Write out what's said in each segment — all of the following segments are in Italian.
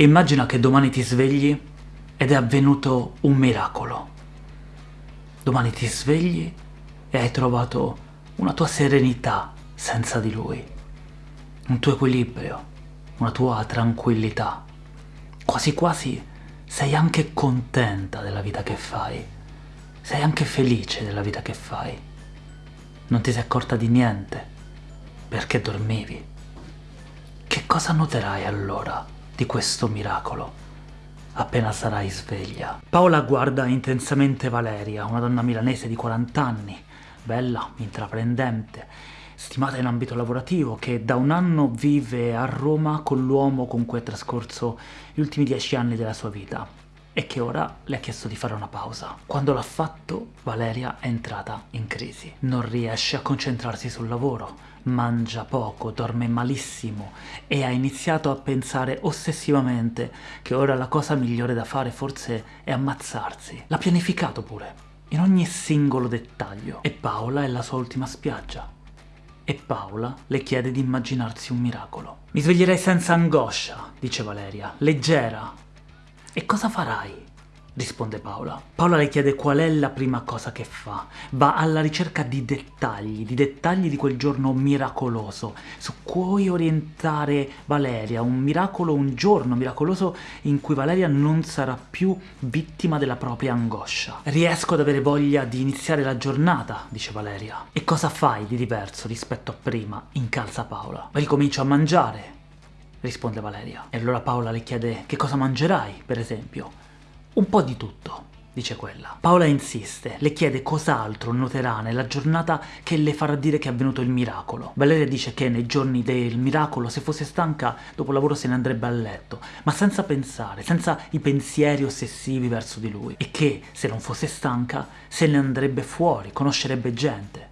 Immagina che domani ti svegli ed è avvenuto un miracolo. Domani ti svegli e hai trovato una tua serenità senza di lui, un tuo equilibrio, una tua tranquillità. Quasi quasi sei anche contenta della vita che fai, sei anche felice della vita che fai. Non ti sei accorta di niente, perché dormivi. Che cosa noterai allora? Di questo miracolo appena sarai sveglia. Paola guarda intensamente Valeria, una donna milanese di 40 anni, bella, intraprendente, stimata in ambito lavorativo, che da un anno vive a Roma con l'uomo con cui ha trascorso gli ultimi dieci anni della sua vita e che ora le ha chiesto di fare una pausa. Quando l'ha fatto, Valeria è entrata in crisi. Non riesce a concentrarsi sul lavoro, mangia poco, dorme malissimo e ha iniziato a pensare ossessivamente che ora la cosa migliore da fare forse è ammazzarsi. L'ha pianificato pure, in ogni singolo dettaglio. E Paola è la sua ultima spiaggia. E Paola le chiede di immaginarsi un miracolo. Mi sveglierei senza angoscia, dice Valeria, leggera. E cosa farai? risponde Paola. Paola le chiede qual è la prima cosa che fa. Va alla ricerca di dettagli, di dettagli di quel giorno miracoloso, su cui orientare Valeria, un miracolo, un giorno miracoloso in cui Valeria non sarà più vittima della propria angoscia. Riesco ad avere voglia di iniziare la giornata, dice Valeria. E cosa fai di diverso rispetto a prima? incalza Paola. Ricomincio a mangiare, risponde Valeria. E allora Paola le chiede che cosa mangerai, per esempio. Un po' di tutto, dice quella. Paola insiste, le chiede cos'altro noterà nella giornata che le farà dire che è avvenuto il miracolo. Valeria dice che nei giorni del miracolo, se fosse stanca, dopo lavoro se ne andrebbe a letto, ma senza pensare, senza i pensieri ossessivi verso di lui, e che, se non fosse stanca, se ne andrebbe fuori, conoscerebbe gente.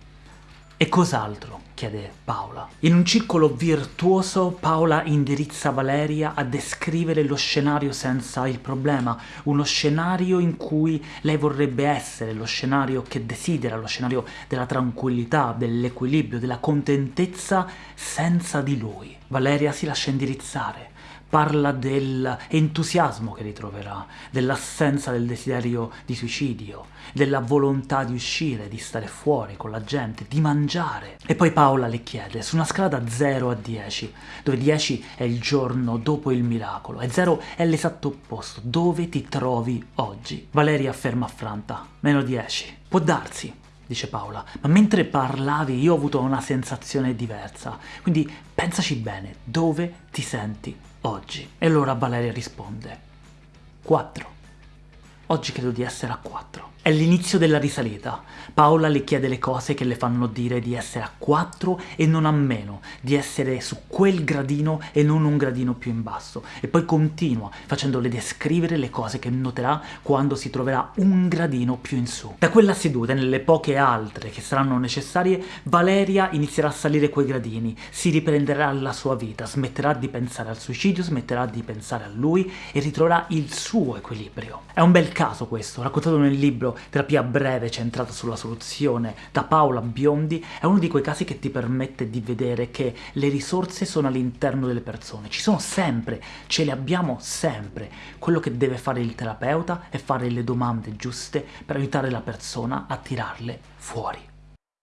E cos'altro? chiede Paola. In un circolo virtuoso Paola indirizza Valeria a descrivere lo scenario senza il problema, uno scenario in cui lei vorrebbe essere, lo scenario che desidera, lo scenario della tranquillità, dell'equilibrio, della contentezza senza di lui. Valeria si lascia indirizzare, parla dell'entusiasmo che ritroverà, dell'assenza del desiderio di suicidio, della volontà di uscire, di stare fuori con la gente, di mangiare. E poi Paola le chiede, su una scala da 0 a 10, dove 10 è il giorno dopo il miracolo, e 0 è l'esatto opposto, dove ti trovi oggi? Valeria afferma affranta, meno 10. Può darsi, dice Paola, ma mentre parlavi io ho avuto una sensazione diversa, quindi pensaci bene, dove ti senti oggi? E allora Valeria risponde, 4. Oggi credo di essere a 4. È l'inizio della risalita. Paola le chiede le cose che le fanno dire di essere a 4 e non a meno, di essere su quel gradino e non un gradino più in basso. E poi continua, facendole descrivere le cose che noterà quando si troverà un gradino più in su. Da quella seduta e nelle poche altre che saranno necessarie, Valeria inizierà a salire quei gradini, si riprenderà la sua vita, smetterà di pensare al suicidio, smetterà di pensare a lui e ritroverà il suo equilibrio. È un bel caso questo, raccontato nel libro terapia breve centrata sulla soluzione da Paola Biondi è uno di quei casi che ti permette di vedere che le risorse sono all'interno delle persone, ci sono sempre, ce le abbiamo sempre. Quello che deve fare il terapeuta è fare le domande giuste per aiutare la persona a tirarle fuori.